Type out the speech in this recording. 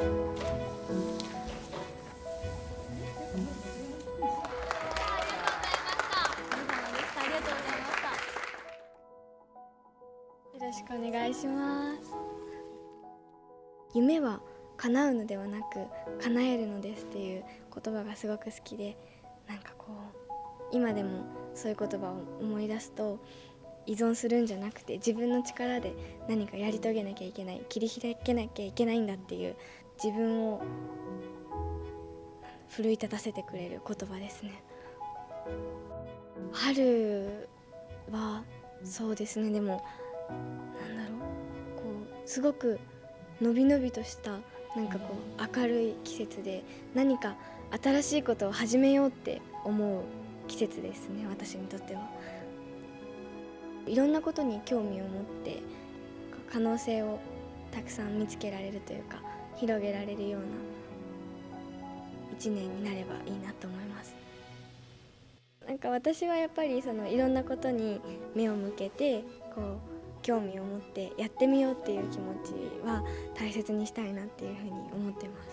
よろしくお願いします。夢は叶うのではなく叶えるのですっていう言葉がすごく好きでなんかこう今でもそういう言葉を思い出すと依存するんじゃなくて自分の力で何かやり遂げなきゃいけない切り開けなきゃいけないんだっていう自分を奮い立たせてくれる言葉ですね。春はそうですね。でもなんだろう。こうすごくのびのびとしたなんかこう明るい季節で何か新しいことを始めようって思う季節ですね。私にとっては。いろんなことに興味を持って可能性をたくさん見つけられるというか広げられるような1年になればいいなと思います。なんか私はやっぱりそのいろんなことに目を向けてこう興味を持ってやってみようっていう気持ちは大切にしたいなっていうふうに思ってます。